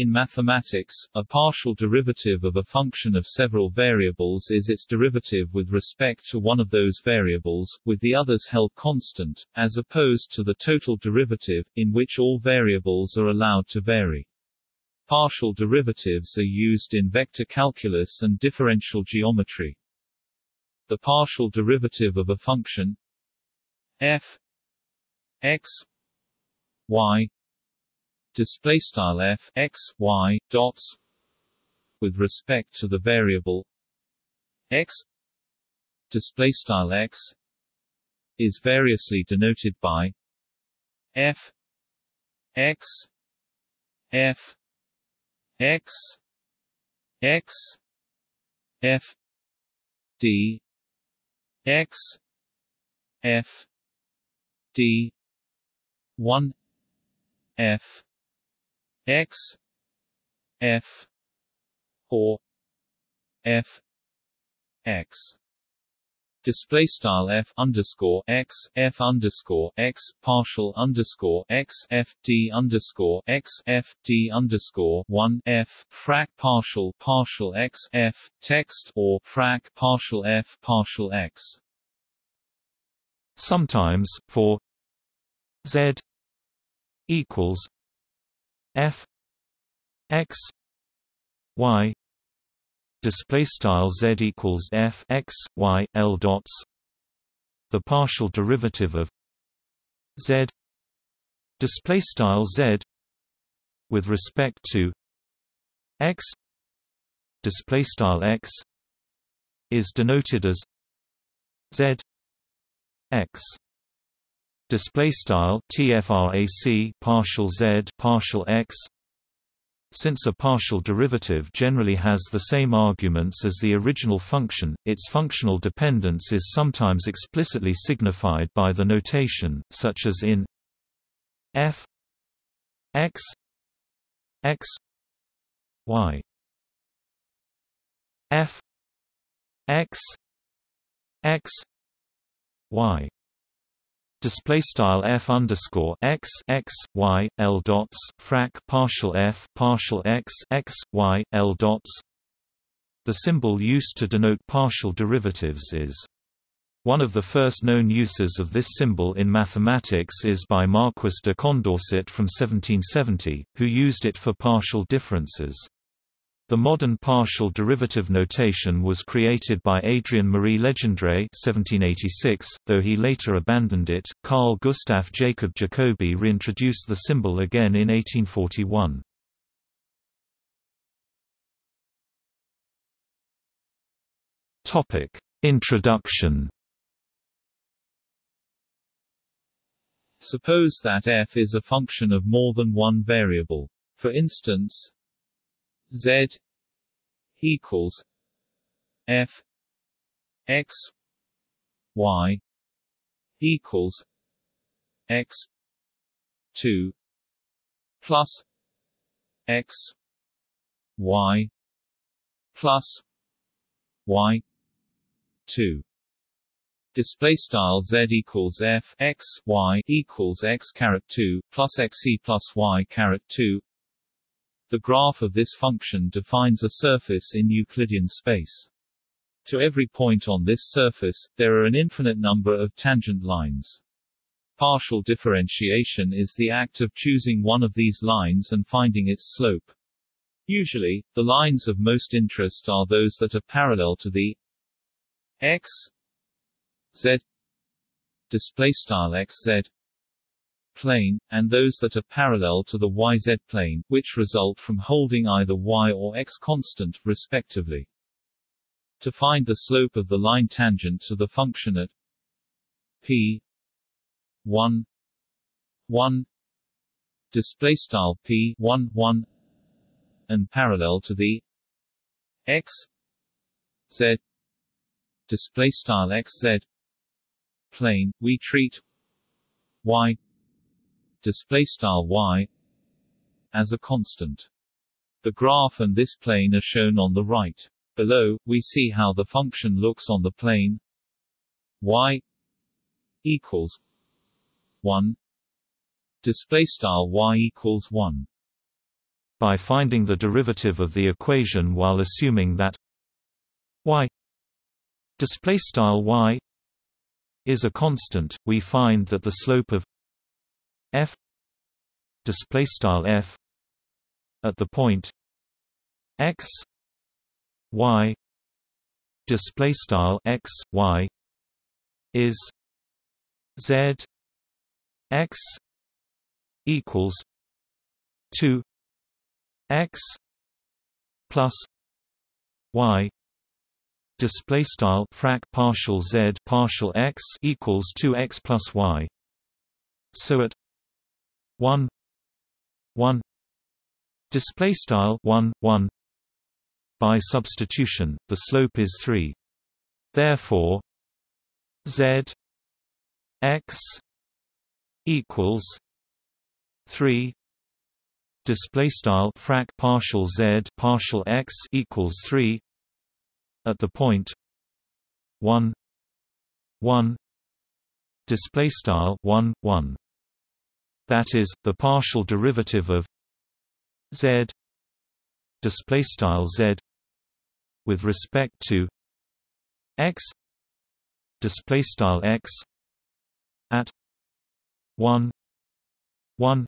In mathematics, a partial derivative of a function of several variables is its derivative with respect to one of those variables, with the others held constant, as opposed to the total derivative, in which all variables are allowed to vary. Partial derivatives are used in vector calculus and differential geometry. The partial derivative of a function f x y display style f x y dots with respect to the variable x display style x is variously denoted by f x f x x f d x f d 1 f x f or f x display style f underscore x f underscore x partial underscore x f d underscore x f d underscore one f frac partial partial x f text or frac partial f partial x. Sometimes for z equals f x y display style z equals f x y l dots the partial derivative of z display style z with respect to x display style x is denoted as z x display style tfrac partial z partial x. Since a partial derivative generally has the same arguments as the original function, its functional dependence is sometimes explicitly signified by the notation, such as in f x x y. F x x y display style f underscore x x y l dots frac partial f partial x x y l dots. The symbol used to denote partial derivatives is. One of the first known uses of this symbol in mathematics is by Marquis de Condorcet from 1770, who used it for partial differences. The modern partial derivative notation was created by Adrien Marie Legendre (1786), though he later abandoned it. Carl Gustav Jacob Jacobi reintroduced the symbol again in 1841. Topic: Introduction. Suppose that f is a function of more than one variable. For instance, Z equals F X Y equals X two plus X Y plus Y two. Display style z equals f x y equals x caret two plus x e plus y caret two the graph of this function defines a surface in Euclidean space. To every point on this surface, there are an infinite number of tangent lines. Partial differentiation is the act of choosing one of these lines and finding its slope. Usually, the lines of most interest are those that are parallel to the x z display style x z plane, and those that are parallel to the yz plane, which result from holding either y or x constant, respectively. To find the slope of the line tangent to the function at p 1 1 display style p 1 1 and parallel to the x z display style x z plane, we treat y display style y as a constant. The graph and this plane are shown on the right. Below, we see how the function looks on the plane y equals 1 display style y equals 1 By finding the derivative of the equation while assuming that y display style y is a constant, we find that the slope of f display style f at the point x y display style x y is z x equals 2 x plus y display style frac partial z partial x equals 2x plus y. So at 1 1 display style 1 1 by substitution the slope is 3 therefore z x equals 3 display style frac partial z partial x equals 3 at the point 1 1 display style 1 1 that is the partial derivative of z display style z with respect to x display style x at 1 1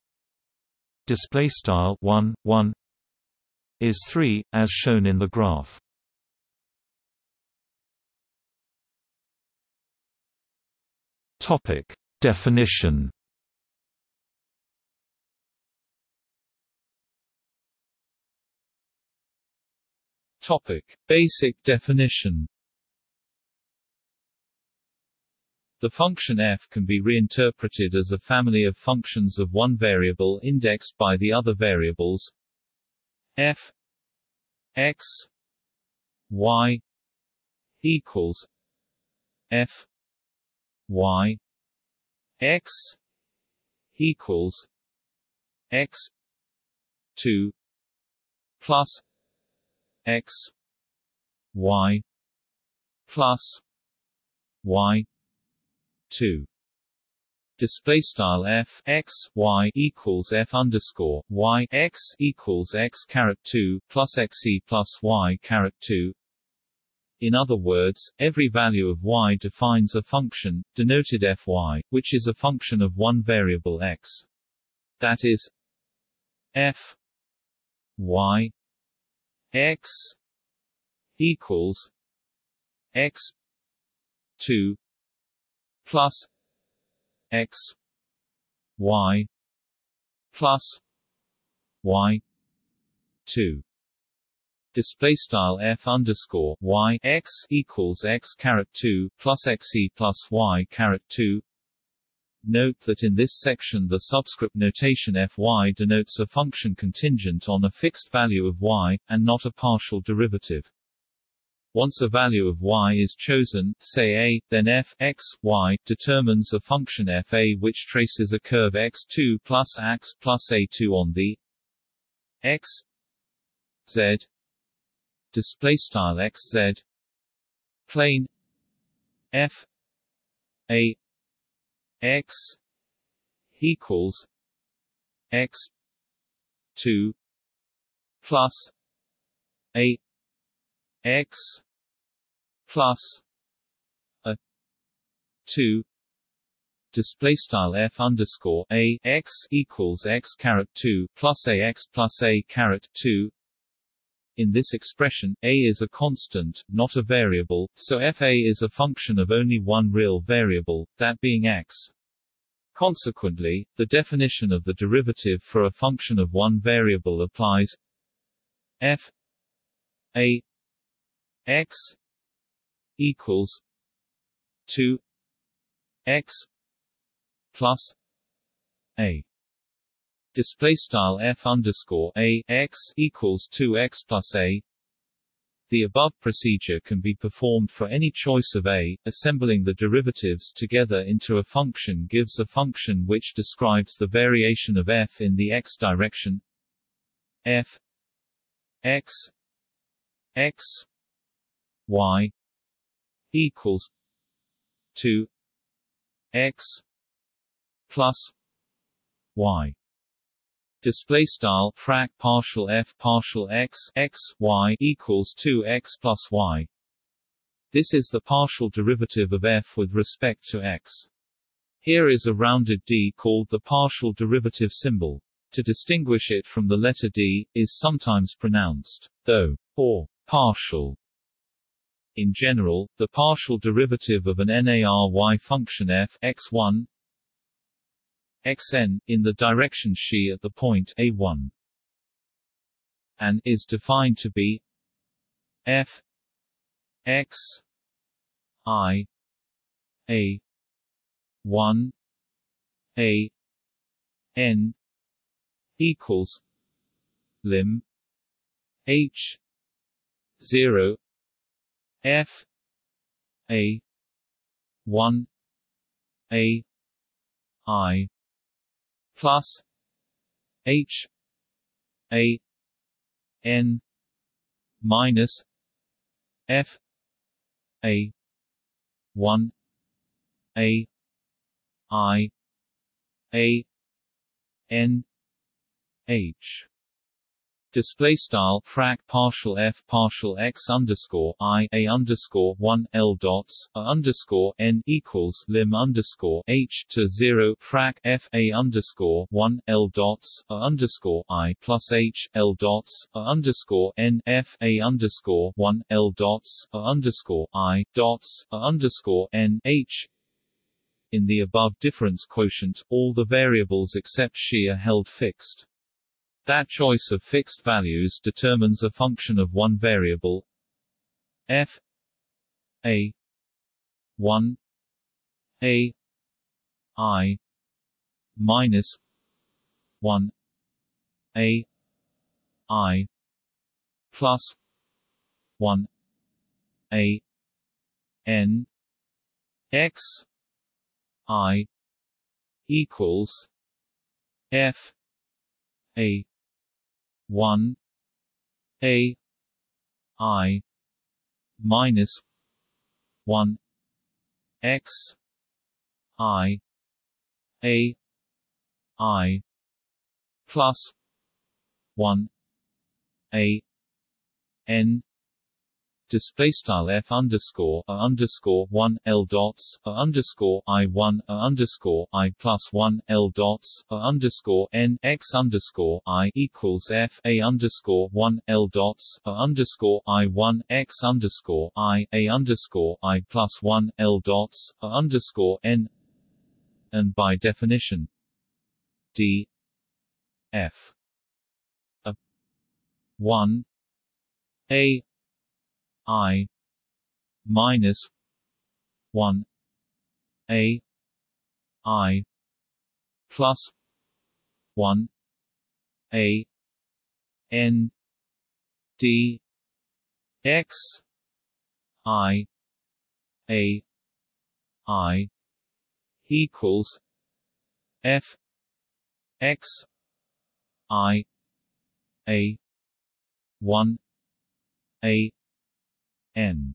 display style 1 1 is 3 as shown in the graph. Topic. Definition topic. Basic definition. The function f can be reinterpreted as a family of functions of one variable indexed by the other variables. F x y equals f y x equals x 2 plus x y plus y 2 display style f x y equals f underscore y x equals x caret 2 plus xe plus y caret 2 in other words, every value of y defines a function, denoted fy, which is a function of one variable x. That is f y x equals x 2 plus x y plus y 2 display style f underscore y x equals x caret 2 plus xe plus y caret 2 Note that in this section the subscript notation fy denotes a function contingent on a fixed value of y, and not a partial derivative. Once a value of y is chosen, say a, then f x, y determines a function f a which traces a curve x2 plus x plus a2 on the x z display style x z plane f a x equals x 2 plus a x plus a 2 display style f underscore a x equals x caret 2 plus a x plus a caret 2 in this expression, a is a constant, not a variable, so fa is a function of only one real variable, that being x. Consequently, the definition of the derivative for a function of one variable applies f a x equals 2 x plus a display style f underscore a x equals 2 x plus a the above procedure can be performed for any choice of a. Assembling the derivatives together into a function gives a function which describes the variation of f in the x direction. f x x y equals 2 x plus y display style frac partial f partial x x y equals 2 x plus y. This is the partial derivative of f with respect to x. Here is a rounded d called the partial derivative symbol. To distinguish it from the letter d is sometimes pronounced though or partial. In general, the partial derivative of an NARY function f x1 xn, in the direction xi at the point a1 and is defined to be f x i a 1 a n equals lim h 0 f a 1 a i plus h a n minus f a 1 a i a n h display style frac partial f partial x underscore i a underscore one l dots a underscore n equals lim underscore h to zero frac f a underscore one l dots a underscore i plus h l dots a underscore n f a underscore one l dots a underscore i dots a underscore n h in the above difference quotient, all the variables except xi are held fixed. That choice of fixed values determines a function of one variable f a 1 a i minus 1 a i plus 1 a n x i equals f a 1 a i minus 1 x i a i plus 1 a n display style f underscore a underscore one l dots a underscore i one a underscore i plus one l dots a underscore n x underscore i equals f a underscore one l dots a underscore i one x underscore i a underscore i plus one l dots a underscore n and by definition d f a one a i minus 1 a i plus 1 a n d x i a i equals f x i a 1 a n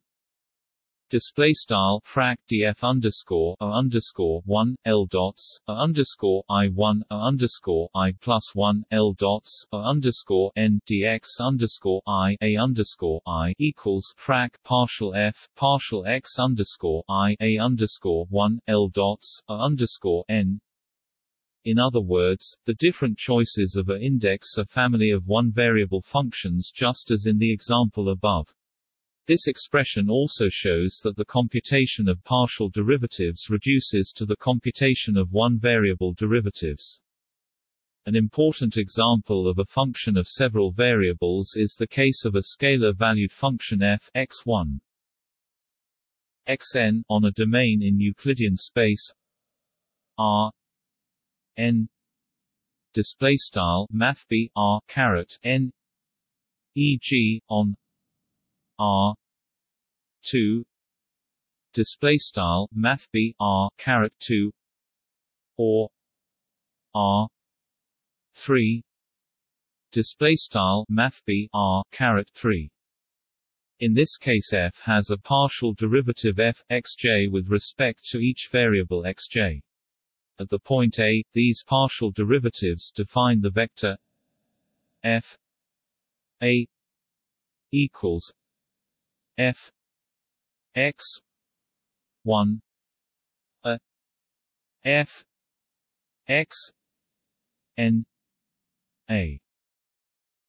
display style frac df underscore a underscore one l dots a underscore i one a underscore i plus one l dots a underscore n dx underscore i a underscore i equals frac partial f partial x underscore i a underscore one l dots a underscore n in other words, the different choices of a index are family of one-variable functions just as in the example above. This expression also shows that the computation of partial derivatives reduces to the computation of one-variable derivatives. An important example of a function of several variables is the case of a scalar-valued function f x1 xn on a domain in Euclidean space R n display style math r caret n e.g. on R two display style math b R caret two or R three display style math b R caret three. In this case f has a partial derivative f xj with respect to each variable xj. At the point A, these partial derivatives define the vector f a equals f x 1 a f x n a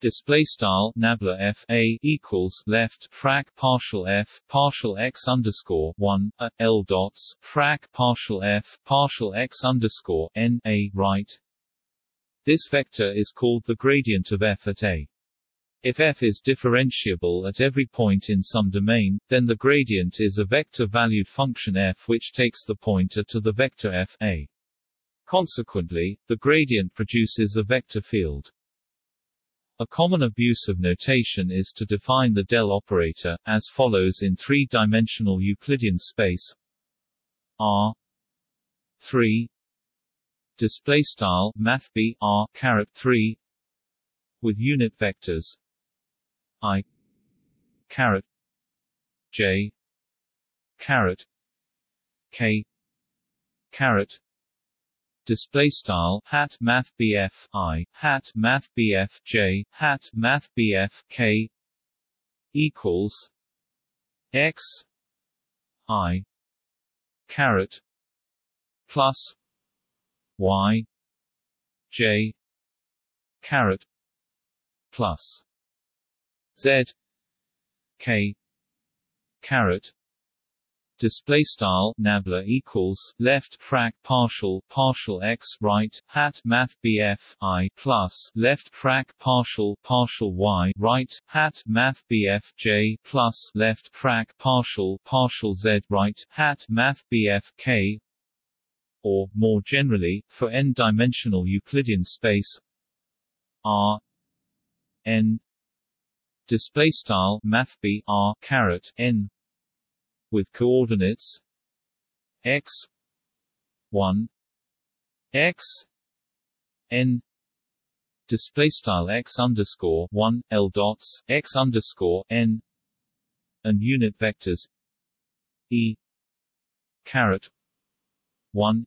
Display style nabla f a equals left frac partial f partial x underscore one a l dots frac partial f partial x underscore n a right. This vector is called the gradient of f at a. If f is differentiable at every point in some domain, then the gradient is a vector-valued function f which takes the pointer to the vector f a. Consequently, the gradient produces a vector field. A common abuse of notation is to define the del operator, as follows in three-dimensional Euclidean space R 3 display style math b r caret 3 with unit vectors i. Caret j. Caret k. Caret display style hat math BF I hat math BF J hat math BF K. Equals X. I. Caret plus Y. J. Caret plus Z K caret display style nabla equals left frac partial partial x right hat math bf i plus left frac partial partial y right hat math bf j plus left frac partial partial z right hat math bf k or more generally for n-dimensional Euclidean space r n display style math b r caret n. With coordinates. X. 1 x. N. Display style x underscore 1 l dots x underscore n. And unit vectors. E. caret. 1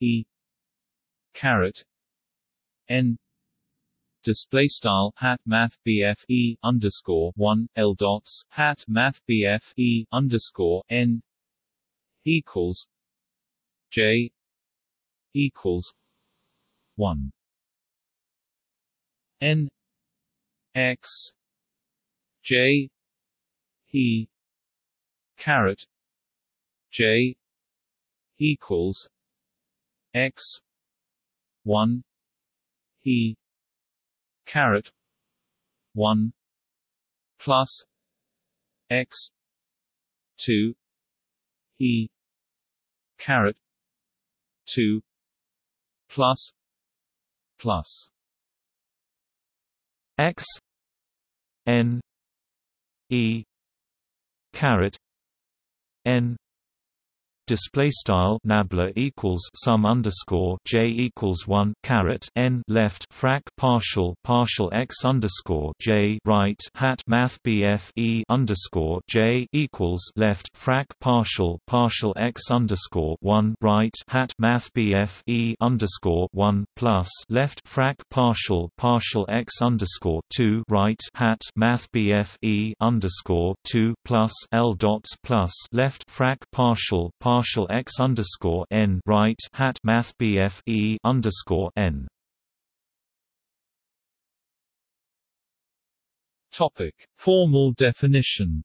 e. caret. N display style hat math BF E underscore one L dots hat math BF E underscore N equals J equals one. N X J E caret J equals X one E caret. 1 plus x 2 e caret 2 plus plus x n e caret n display style nabla equals sum underscore j equals one caret n left frac partial partial x underscore j right hat math bf e underscore j equals left frac partial partial x underscore one right hat math bf e underscore one plus left frac partial partial x underscore two right hat math bf e underscore two plus l dots plus left frac partial partial partial x underscore n right hat math BF e underscore n. Topic: Formal definition.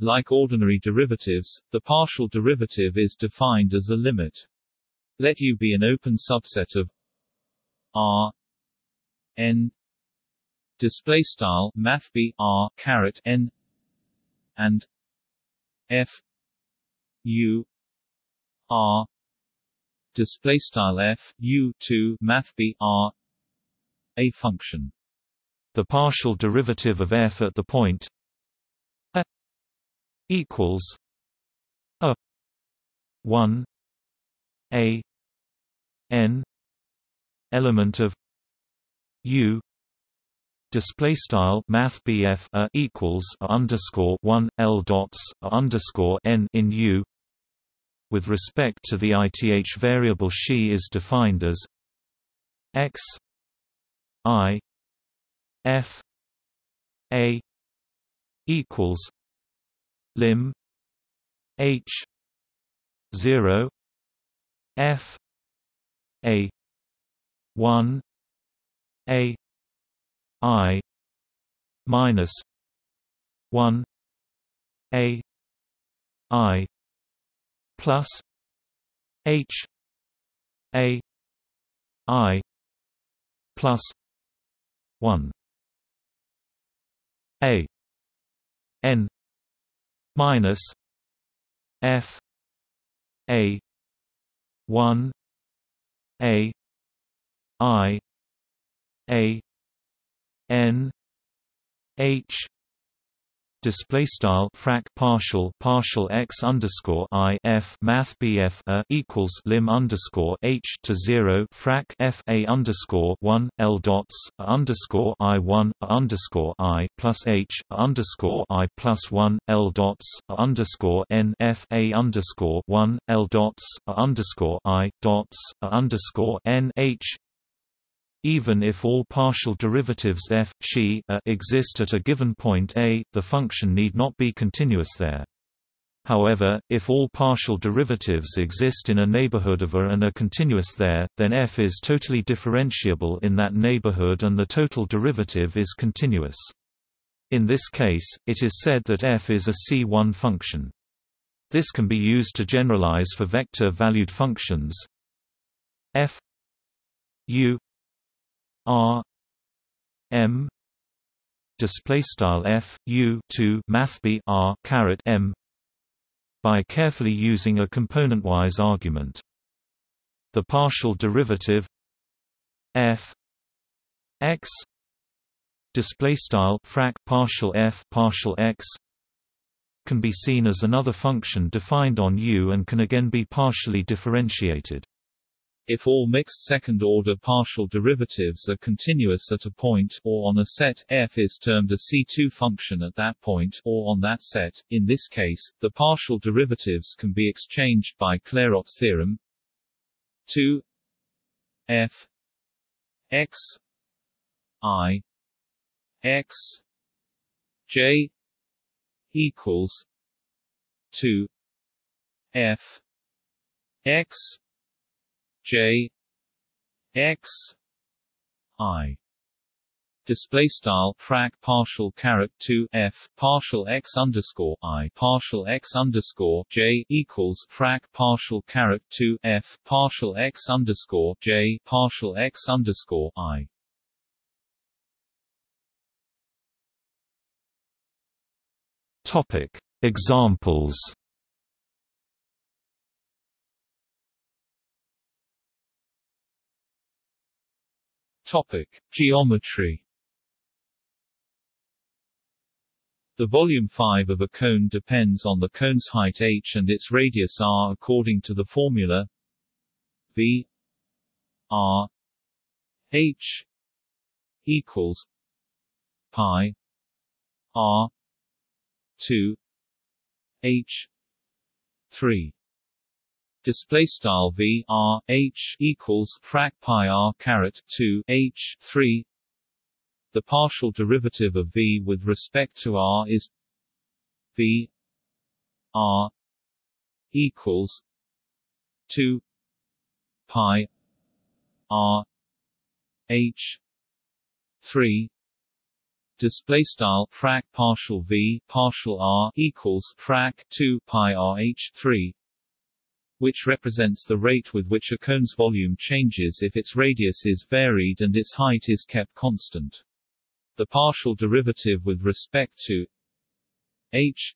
Like ordinary derivatives, the partial derivative is defined as a limit. Let U be an open subset of R n display style math b r caret n and f u r display style f u 2 math b r a function. The partial derivative of f at the point a equals a 1 a n element of u display style math a equals underscore 1 L dots underscore n in U. With respect to the ith variable she is defined as x i f a equals lim h 0 f a 1 a i minus 1 a i plus h a i plus 1 a n minus f a 1 a i a n h display style frac partial partial x underscore i f math bf a equals lim underscore h to zero frac f a underscore one l dots underscore i one underscore i plus h underscore i plus one l dots underscore n f a underscore one l dots underscore i dots underscore n h even if all partial derivatives f, xi exist at a given point a, the function need not be continuous there. However, if all partial derivatives exist in a neighborhood of a and are continuous there, then f is totally differentiable in that neighborhood and the total derivative is continuous. In this case, it is said that f is a C1 function. This can be used to generalize for vector-valued functions f u R M display style F U 2 math B R caret M by carefully using a componentwise argument. The partial derivative f x display style frac partial f partial x can be seen as another function defined on U and can again be partially differentiated if all mixed second-order partial derivatives are continuous at a point, or on a set, f is termed a C2 function at that point, or on that set. In this case, the partial derivatives can be exchanged by Clairaut's theorem. 2 f. X. I. X. J. equals 2 f. X J X I. Display style frac partial caret 2 f partial x underscore i partial x underscore j equals frac partial caret 2 f partial x underscore j partial x underscore i. Topic. Examples Topic: Geometry. The volume 5 of a cone depends on the cone's height h and its radius r according to the formula v r h equals pi r 2 h 3 display style v r h equals frac pi r caret 2 h 3 the partial derivative of v with respect to r is v r equals 2 pi r h 3 display style frac partial v partial r equals frac 2 pi r h 3 which represents the rate with which a cone's volume changes if its radius is varied and its height is kept constant. The partial derivative with respect to h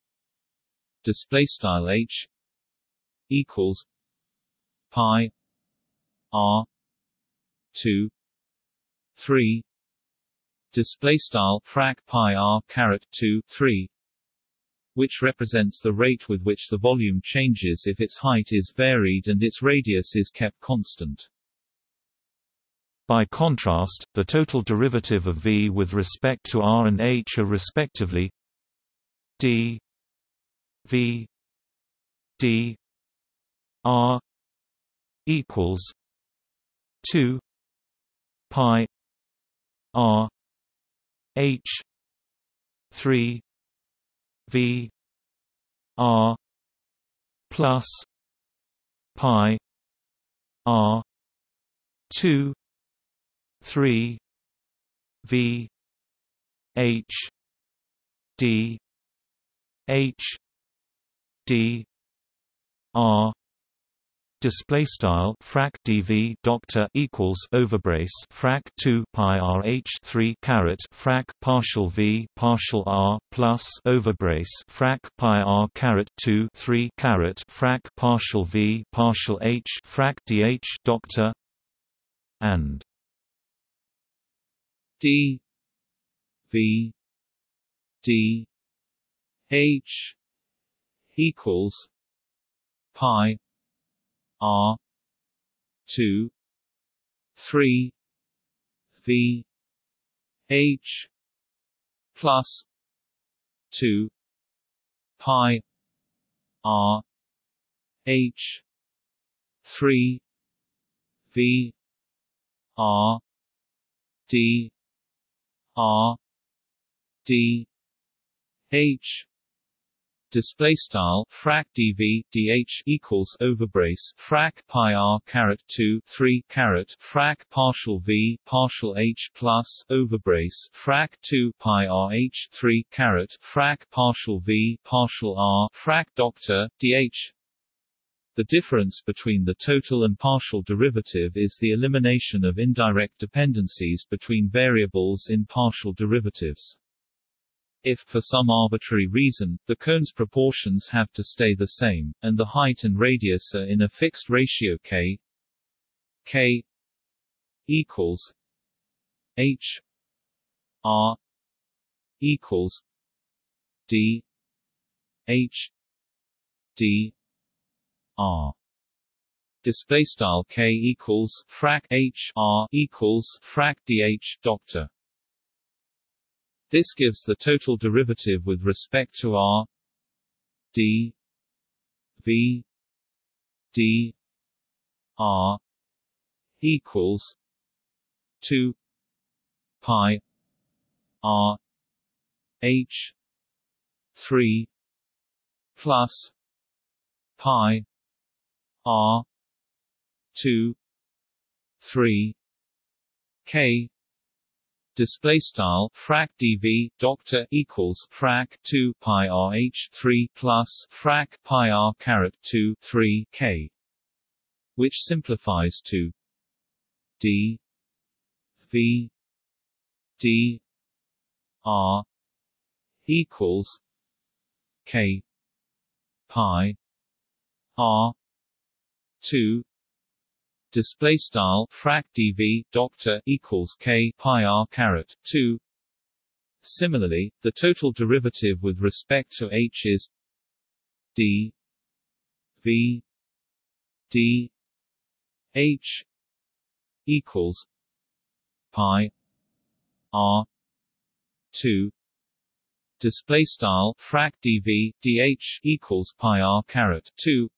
display style h equals pi r 2 3 display style frac pi r caret 2 3 which represents the rate with which the volume changes if its height is varied and its radius is kept constant. By contrast, the total derivative of v with respect to r and h are respectively d v d R equals two pi R H three V R plus pi R two three V H D H D R display style frac dv doctor equals overbrace frac 2 pi rh 3 caret frac partial v partial r plus overbrace frac pi r caret 2 3 caret frac partial v partial h frac dh doctor and d v d h equals pi R two three V H plus two pi R H three V R D R D H display style frac dv dh equals overbrace frac pi r caret 2 3 caret frac partial v partial h plus overbrace frac 2 pi r h 3 caret frac partial v partial r frac doctor dh the difference between the total and partial derivative is the elimination of indirect dependencies between variables in partial derivatives. If, for some arbitrary reason, the cone's proportions have to stay the same, and the height and radius are in a fixed ratio k k equals h r equals d h d r. Display style k equals frac h r equals frac dh doctor this gives the total derivative with respect to r d v d r equals 2 pi r h 3 plus pi r 2 3 k display style frac dv doctor equals frac 2 pi rh 3 plus frac pi r caret 2 3 k which simplifies to d v d r equals k pi r 2 display style frac dv doctor equals k pi r caret 2 similarly the total derivative with respect to h is d v d h equals pi r 2 display style frac dv dh equals pi r caret 2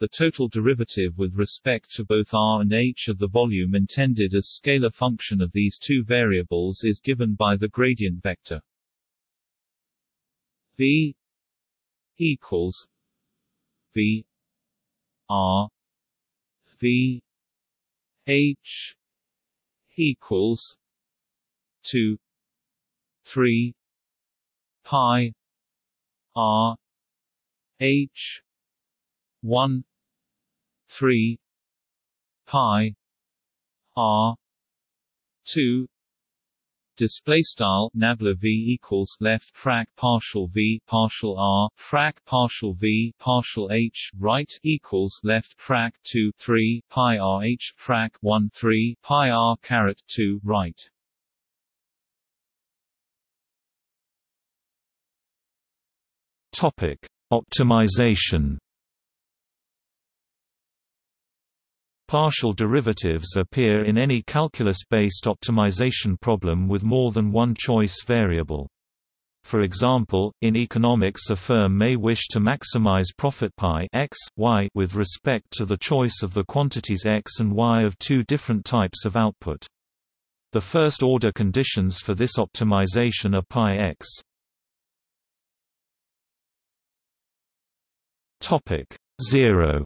the total derivative with respect to both r and h of the volume intended as scalar function of these two variables is given by the gradient vector. V equals v r v h equals 2 3 pi r h 1 3 pi r 2 display style nabla v equals left frac partial v partial r frac partial v partial h right equals left frac 2 3 pi r h frac 1 3 pi r caret 2 right. Topic optimization Partial derivatives appear in any calculus-based optimization problem with more than one choice variable. For example, in economics a firm may wish to maximize profit pi x, y with respect to the choice of the quantities x and y of two different types of output. The first-order conditions for this optimization are pi x. Topic 0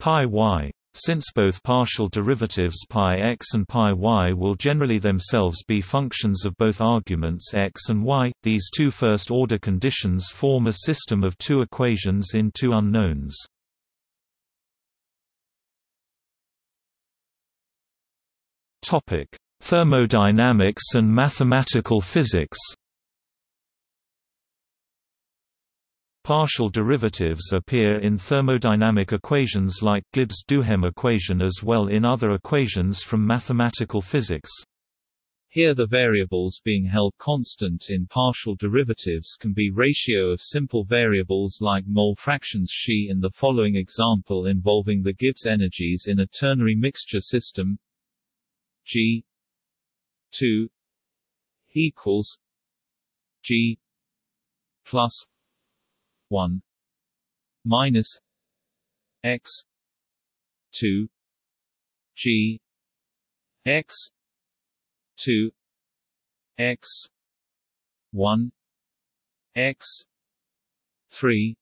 pi y since both partial derivatives pi x and pi y will generally themselves be functions of both arguments x and y, these two first-order conditions form a system of two equations in two unknowns. Thermodynamics and mathematical physics Partial derivatives appear in thermodynamic equations like Gibbs-Duhem equation as well in other equations from mathematical physics. Here the variables being held constant in partial derivatives can be ratio of simple variables like mole fractions She in the following example involving the Gibbs energies in a ternary mixture system G 2 equals G plus 1 minus x 2 g x 2 x 1 x 3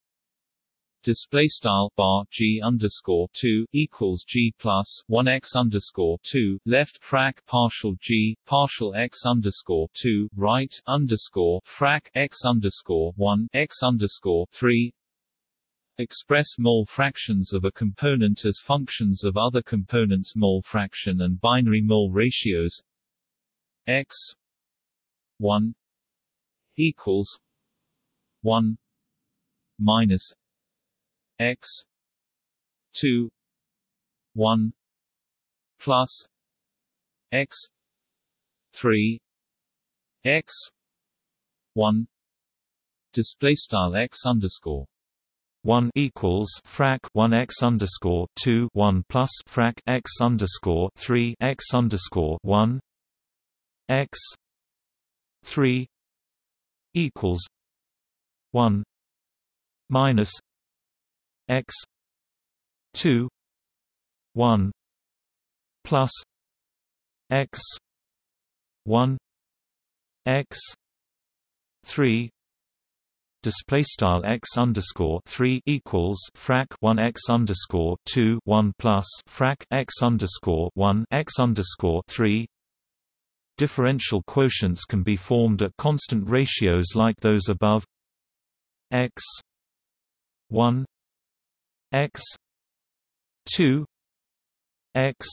display style bar g underscore two equals g plus one x underscore two left frac partial g partial x underscore two right underscore frac x underscore one x underscore three. Express mole fractions of a component as functions of other components mole fraction and binary mole ratios. X 1 equals 1 minus x 2 1 plus x 3 x 1 display style x underscore 1 equals frac 1 x underscore 2 1 plus frac x underscore 3 x underscore 1 x 3 equals 1 minus x 2 1 plus x 1 x 3 display style x underscore three equals frac one x underscore two one plus frac x underscore one x underscore three. Differential quotients can be formed at constant ratios like those above. x one x 2 x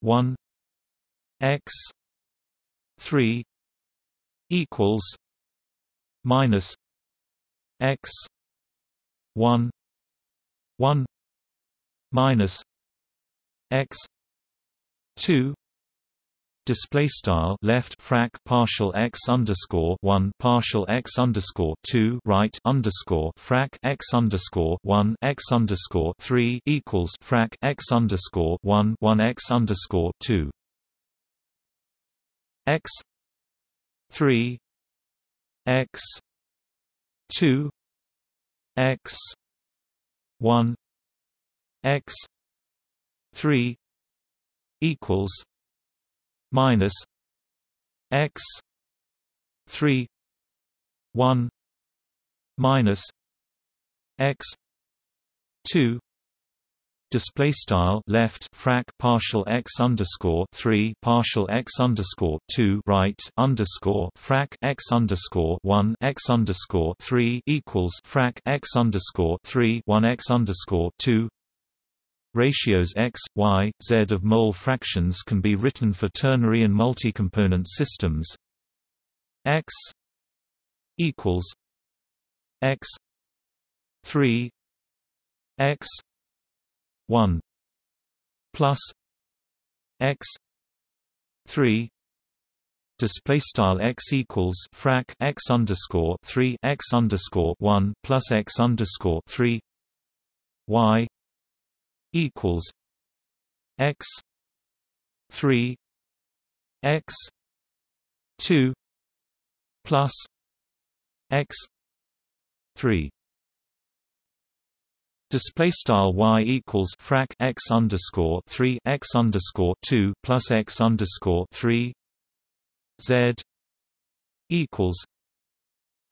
1 x 3 equals minus x 1 1 minus x 2 display style left frac partial x underscore one partial x underscore two right underscore frac x underscore one x underscore three equals frac x underscore one one x underscore two. X three x two x one x three equals minus x 3 1 minus x 2 display style left frac partial x underscore 3 partial x underscore 2 right underscore frac x underscore 1 x underscore 3 equals frac x underscore 3 1 x underscore 2 Ratios x, y, z of mole fractions can be written for ternary and multi-component systems. x equals x 3 x 1 plus x 3 display style x equals frac x underscore 3 x underscore 1 plus x underscore 3 y equals x 3 x 2 plus x 3 Display style y equals frac x underscore three x underscore two plus x underscore three z equals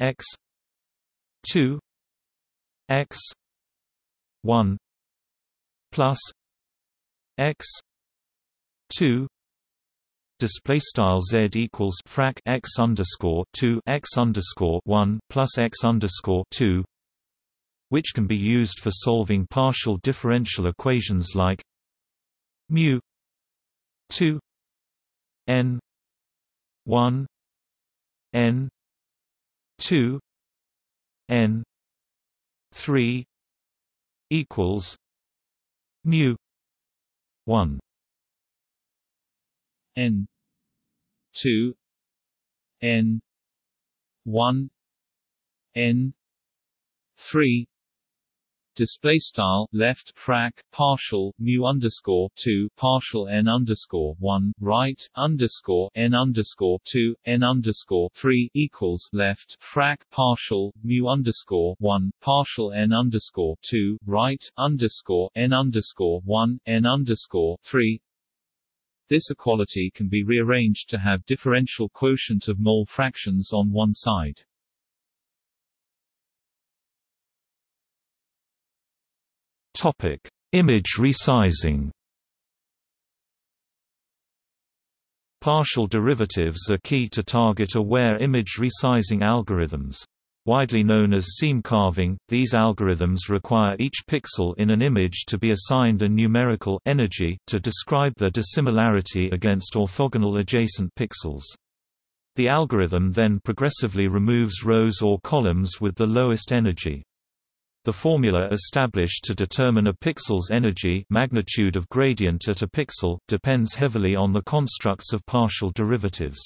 x two x one plus x two display style z equals frac x underscore two x underscore one plus x underscore two which can be used for solving partial differential equations like mu 2 n 1 n 2 n 3 equals mu. 1 n. 2 n. 1 n. 3 display style left frac partial mu underscore two partial n underscore one right underscore n underscore two n underscore three equals left frac partial mu underscore one partial n underscore two right underscore n underscore one n underscore three this equality can be rearranged to have differential quotient of mole fractions on one side. Topic: Image resizing. Partial derivatives are key to target-aware image resizing algorithms. Widely known as seam carving, these algorithms require each pixel in an image to be assigned a numerical energy to describe their dissimilarity against orthogonal adjacent pixels. The algorithm then progressively removes rows or columns with the lowest energy. The formula established to determine a pixel's energy magnitude of gradient at a pixel, depends heavily on the constructs of partial derivatives.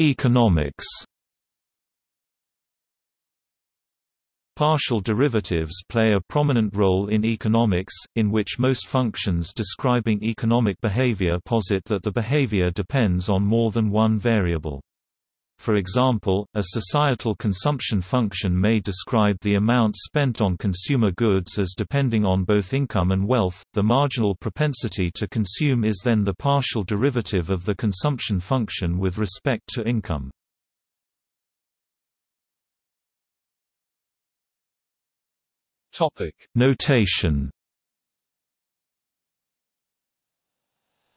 Economics Partial derivatives play a prominent role in economics, in which most functions describing economic behavior posit that the behavior depends on more than one variable. For example, a societal consumption function may describe the amount spent on consumer goods as depending on both income and wealth. The marginal propensity to consume is then the partial derivative of the consumption function with respect to income. Topic: Notation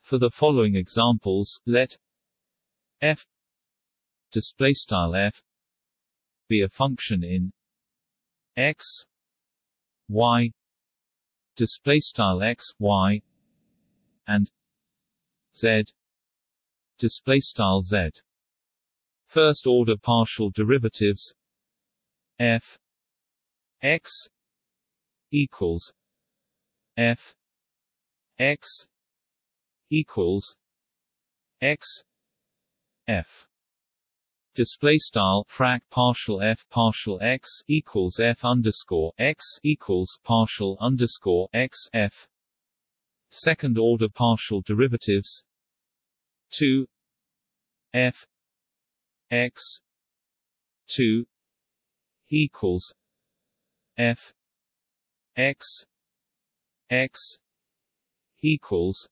For the following examples, let f display style f be a function in x y display style x y and z display style z. First order partial derivatives f x equals f x equals x f display style frac partial f partial x equals f underscore x equals partial underscore x f. Second order partial derivatives. 2 f. X. 2 equals. F. X. X. Equals.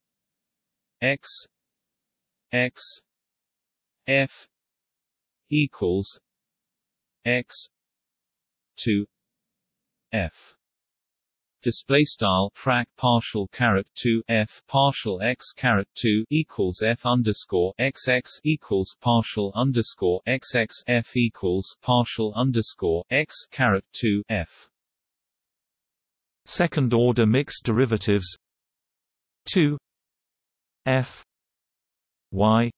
X. X. F equals x 2 f. Display style frac partial caret 2 f partial x caret 2 equals f underscore xx equals partial underscore xx f equals partial underscore x caret 2 f. Second order mixed derivatives. 2 f. Y.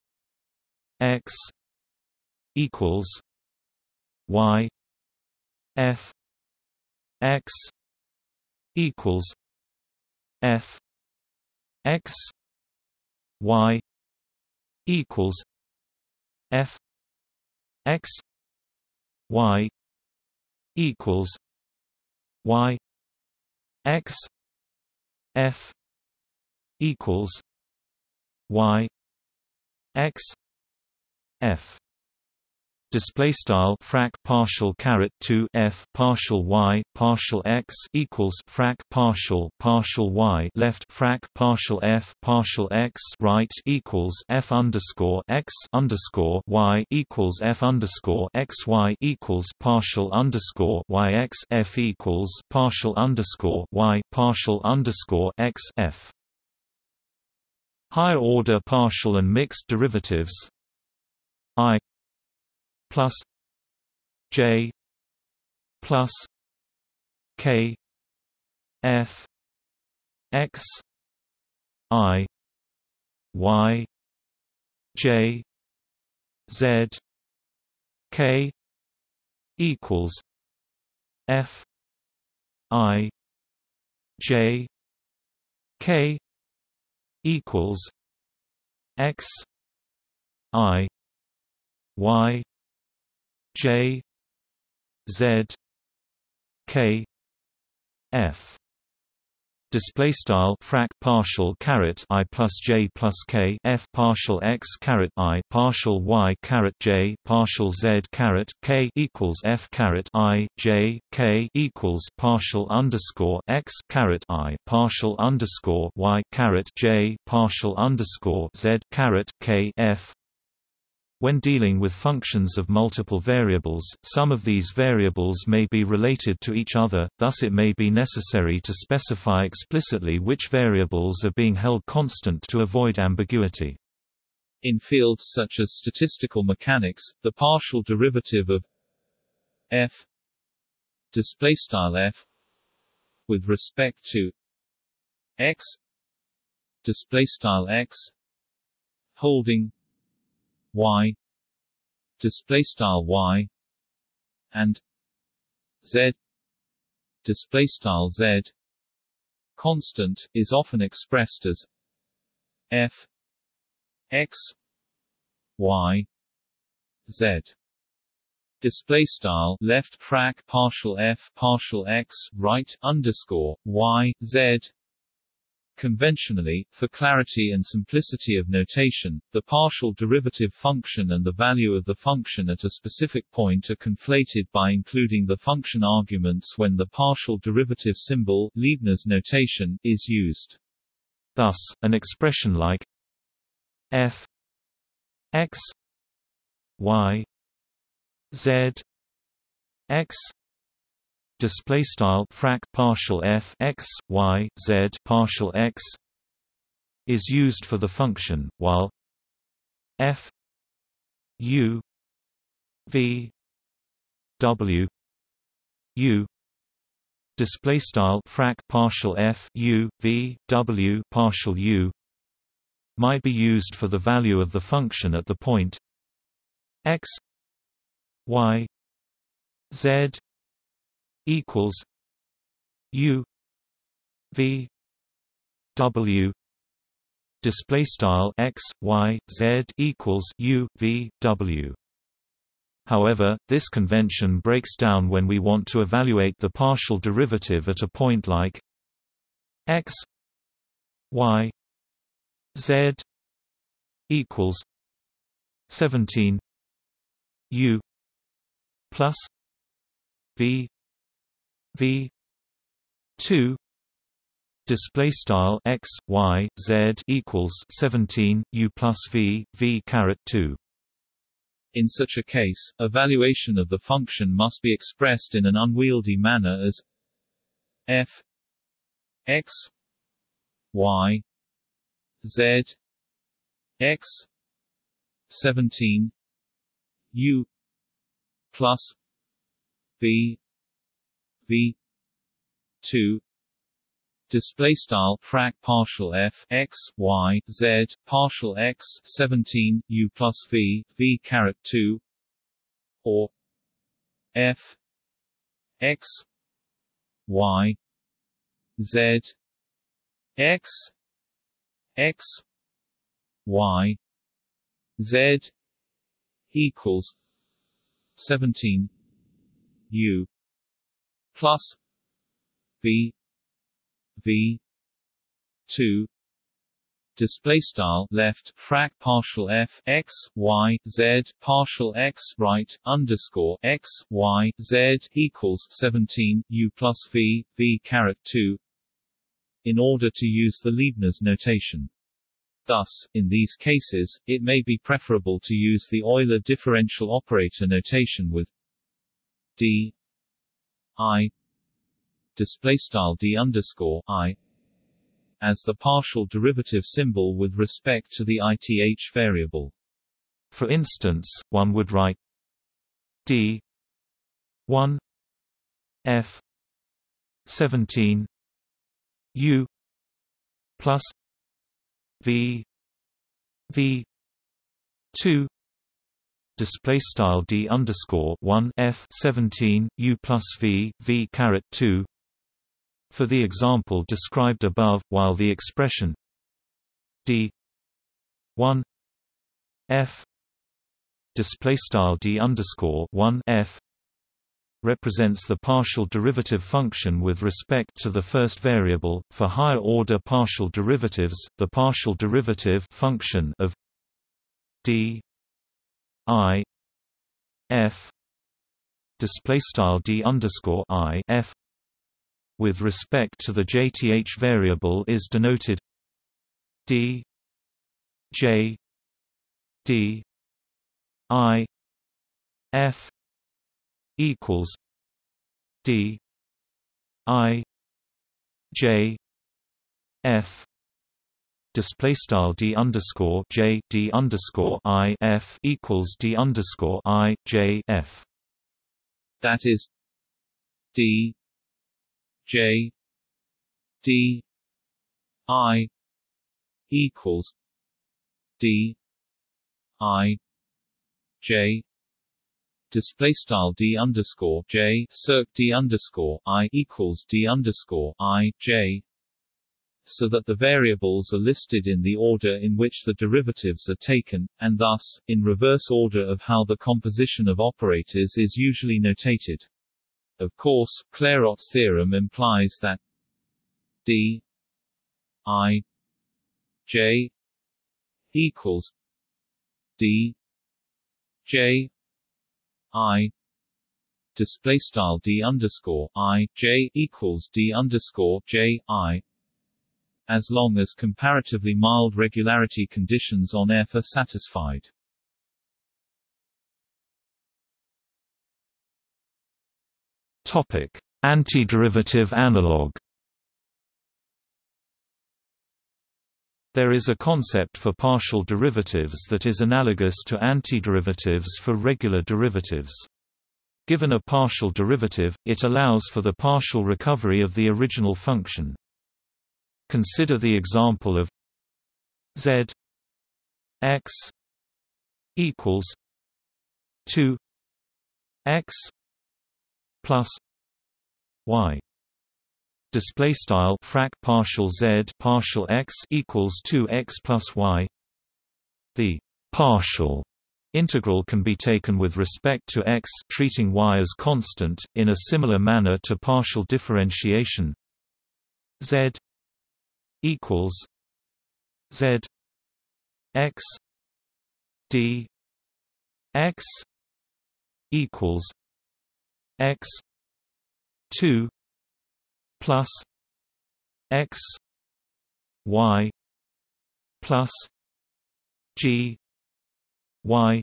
X equals Y F X equals F X Y equals F X Y equals Y X F equals y x f display style frac partial caret 2 f partial y partial x equals frac partial partial y left frac partial f partial x right equals f underscore x underscore y equals f underscore x y equals partial underscore y x f equals partial underscore y partial underscore x f. Higher order partial and mixed derivatives. I plus J plus K F X I Y J Z K equals F I J K equals X I Y J Z K F. Display style frac partial caret i plus j plus k f partial x caret i partial y caret j partial z caret k equals f caret i j k equals partial underscore x caret i partial underscore y caret j partial underscore z caret k f when dealing with functions of multiple variables, some of these variables may be related to each other, thus it may be necessary to specify explicitly which variables are being held constant to avoid ambiguity. In fields such as statistical mechanics, the partial derivative of f f with respect to x x holding y display style y and z display style z constant is often expressed as f x y z. Display style left frac partial f partial x right underscore y z Conventionally, for clarity and simplicity of notation, the partial derivative function and the value of the function at a specific point are conflated by including the function arguments when the partial derivative symbol Leibniz notation is used. Thus, an expression like f x y z x display style frac partial f x y z partial x is used for the function while f u v w u display style frac partial f u v w partial u might be used for the value of the function at the point x y z equals U V W display style x y z equals U V W. However, this convention breaks down when we want to evaluate the partial derivative at a point like x y z equals 17 u plus v v 2 display style x y z equals 17 u plus v v caret 2 in such a case, evaluation of the function must be expressed in an unwieldy manner as f x y z x 17 u plus v v 2 display style frac partial f x y z partial x 17 u plus v v caret 2 or f x y z x x y z equals 17 u plus V V two display style left frac partial f x y z partial x right underscore x y z equals 17 u plus v v caret 2 in order to use the Leibniz notation. Thus, in these cases, it may be preferable to use the Euler differential operator notation with d i display style d underscore i as the partial derivative symbol with respect to the ith variable. For instance, one would write d 1 f 17 u plus v v 2 display style d underscore 1 f 17 u plus v v caret 2 for the example described above, while the expression d 1 f display style d underscore 1 f represents the partial derivative function with respect to the first variable. For higher order partial derivatives, the partial derivative function of d i f display style d underscore i f with respect to the jth variable is denoted d j d i f equals d i j f display style d underscore j d underscore i f equals d underscore i j f. That is d J D I equals D I J. Display style d underscore j circ d underscore i equals d underscore i j so that the variables are listed in the order in which the derivatives are taken, and thus, in reverse order of how the composition of operators is usually notated. Of course, Clairaut's theorem implies that d i j equals d j i display style d underscore i j equals d underscore j i as long as comparatively mild regularity conditions on F are satisfied. Topic: Antiderivative analog. There is a concept for partial derivatives that is analogous to antiderivatives for regular derivatives. Given a partial derivative, it allows for the partial recovery of the original function. Consider the example of z x equals 2 x plus y. Display style frac partial z partial x equals 2x plus y. The partial integral can be taken with respect to x treating y as constant in a similar manner to partial differentiation. Z equals z x d x equals x 2 plus x y plus g y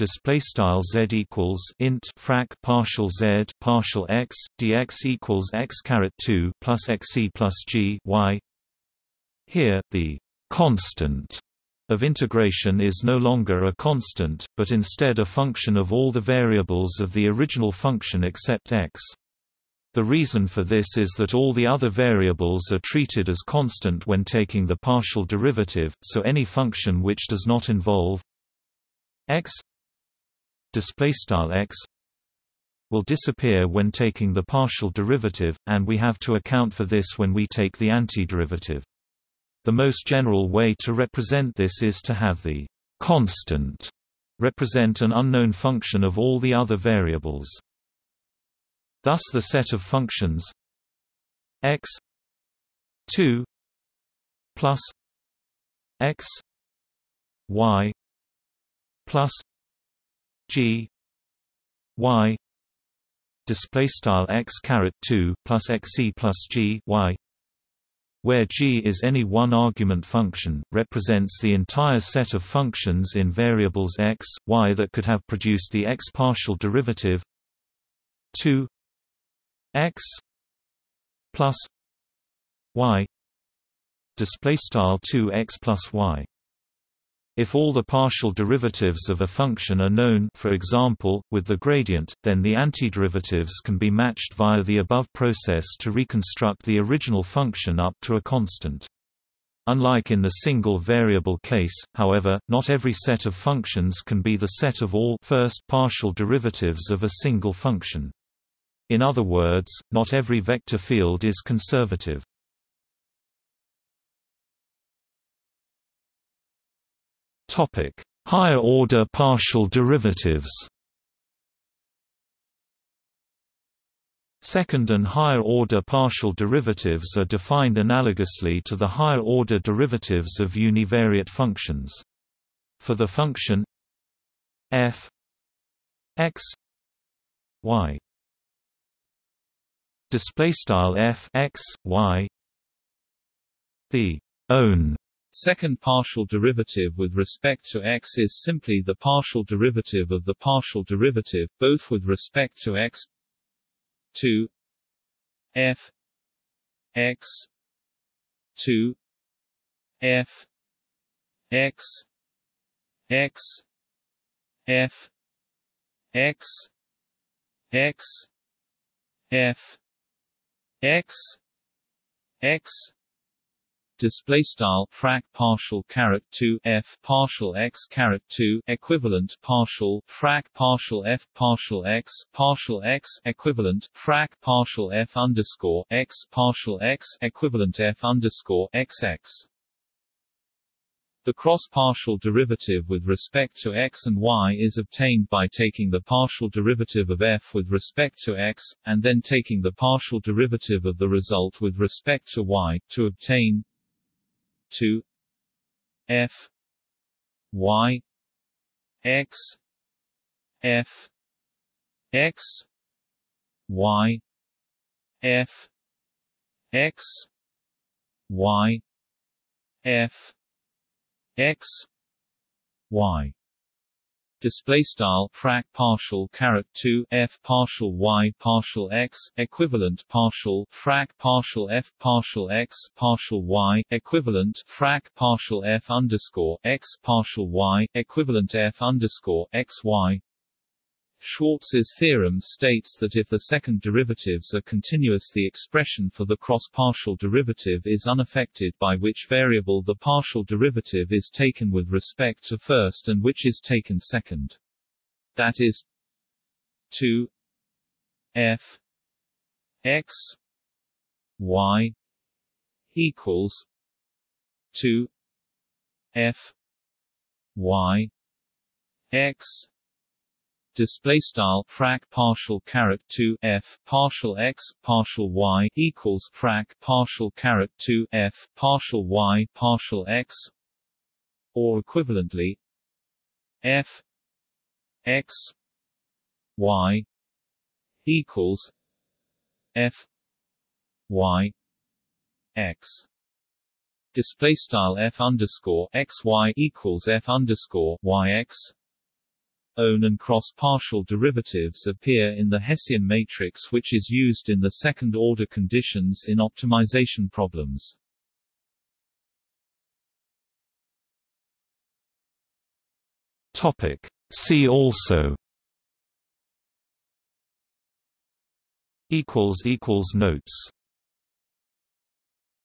display style z equals int frac partial z partial x dx equals x caret 2 plus xe plus g y here the constant of integration is no longer a constant, but instead a function of all the variables of the original function except x. The reason for this is that all the other variables are treated as constant when taking the partial derivative, so any function which does not involve x x will disappear when taking the partial derivative, and we have to account for this when we take the antiderivative. The most general way to represent this is to have the constant represent an unknown function of all the other variables. Thus the set of functions x 2 plus x y plus g y display style x caret 2 plus xc plus g y where g is any one argument function, represents the entire set of functions in variables x, y that could have produced the x partial derivative 2 x plus y display style 2x plus y if all the partial derivatives of a function are known for example, with the gradient, then the antiderivatives can be matched via the above process to reconstruct the original function up to a constant. Unlike in the single variable case, however, not every set of functions can be the set of all first partial derivatives of a single function. In other words, not every vector field is conservative. Topic: Higher order partial derivatives. Second and higher order partial derivatives are defined analogously to the higher order derivatives of univariate functions. For the function f x y display style f x y the own Second partial derivative with respect to x is simply the partial derivative of the partial derivative, both with respect to x 2 f x 2 f x x f x x f x x display style frac partial caret 2 f partial x caret 2 equivalent partial frac partial f partial x partial x equivalent frac partial f underscore x partial x equivalent f underscore xx the cross-partial derivative with respect to x and y is obtained by taking the partial derivative of f with respect to x, and then taking the partial derivative of the result with respect to y, to obtain 2 f y x f x y f x y f x y display style frac partial caret 2 f partial y partial x equivalent partial frac partial f partial x partial y equivalent frac partial f underscore x partial y equivalent f underscore x y Schwarz's theorem states that if the second derivatives are continuous the expression for the cross-partial derivative is unaffected by which variable the partial derivative is taken with respect to first and which is taken second. That is 2 f x y equals 2 f y x display style frac partial caret 2 f partial x partial y equals frac partial caret 2 f partial y partial x or equivalently f x y equals f y x. Display style f underscore x y equals f underscore y x own and cross-partial derivatives appear in the Hessian matrix which is used in the second-order conditions in optimization problems. Topic. See also Notes